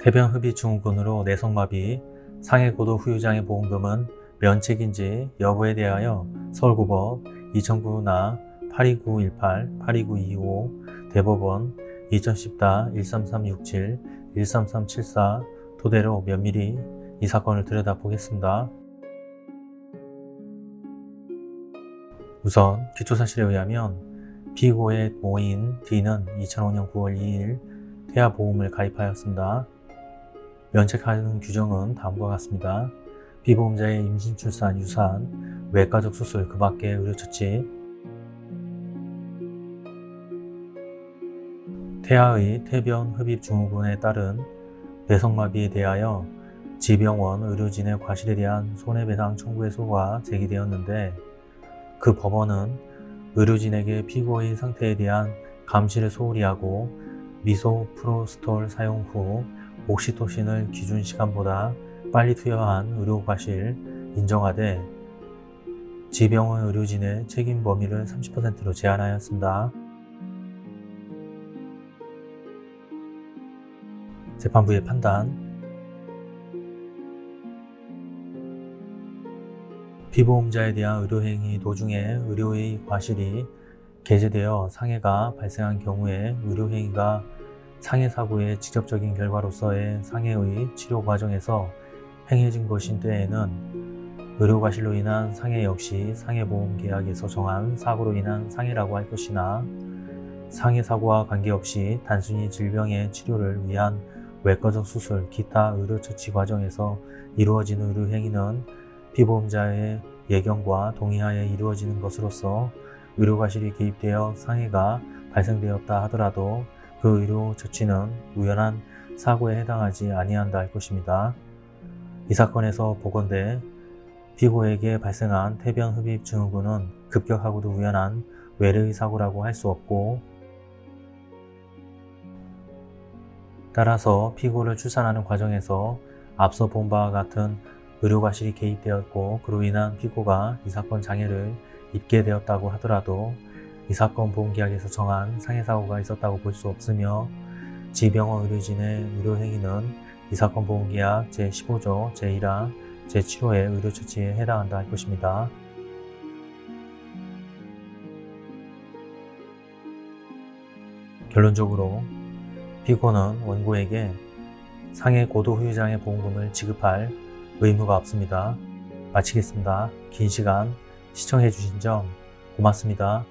태변 흡입 증후군으로 내성마비, 상해고도 후유장애 보험금은 면책인지 여부에 대하여 서울고법 2009나 82918, 82925, 대법원 2010-13367, 13374 토대로 면밀히 이 사건을 들여다보겠습니다. 우선 기초사실에 의하면 피고의 모인 D는 2005년 9월 2일 태아보험을 가입하였습니다. 면책하는 규정은 다음과 같습니다. 피보험자의 임신, 출산, 유산, 외과적 수술, 그 밖의 의료처치, 태아의 태변 흡입 증후군에 따른 뇌성마비에 대하여 지병원 의료진의 과실에 대한 손해배상 청구의 소가 제기되었는데 그 법원은 의료진에게 피고의 상태에 대한 감시를 소홀히 하고 미소 프로스톨 사용 후 옥시토신을 기준 시간보다 빨리 투여한 의료과실 인정하되 지병원 의료진의 책임 범위를 30%로 제한하였습니다. 재판부의 판단 피보험자에 대한 의료행위 도중에 의료의 과실이 게재되어 상해가 발생한 경우에 의료행위가 상해 사고의 직접적인 결과로서의 상해의 치료 과정에서 행해진 것인 때에는 의료과실로 인한 상해 역시 상해보험 계약에서 정한 사고로 인한 상해라고 할 것이나 상해 사고와 관계없이 단순히 질병의 치료를 위한 외과적 수술, 기타 의료처치 과정에서 이루어지는 의료행위는 피보험자의 예견과 동의하에 이루어지는 것으로서 의료과실이 개입되어 상해가 발생되었다 하더라도 그 의료처치는 우연한 사고에 해당하지 아니한다 할 것입니다. 이 사건에서 보건대 피고에게 발생한 태변 흡입 증후군은 급격하고도 우연한 외래의 사고라고 할 수 없고 따라서 피고를 출산하는 과정에서 앞서 본 바와 같은 의료과실이 개입되었고 그로 인한 피고가 이 사건 장애를 입게 되었다고 하더라도 이 사건 보험계약에서 정한 상해사고가 있었다고 볼 수 없으며 지병원 의료진의 의료행위는 이 사건 보험계약 제15조 제1항 제7호의 의료처치에 해당한다 할 것입니다. 결론적으로 피고는 원고에게 상해 고도 후유장애 보험금을 지급할 의무가 없습니다. 마치겠습니다. 긴 시간 시청해 주신 점 고맙습니다.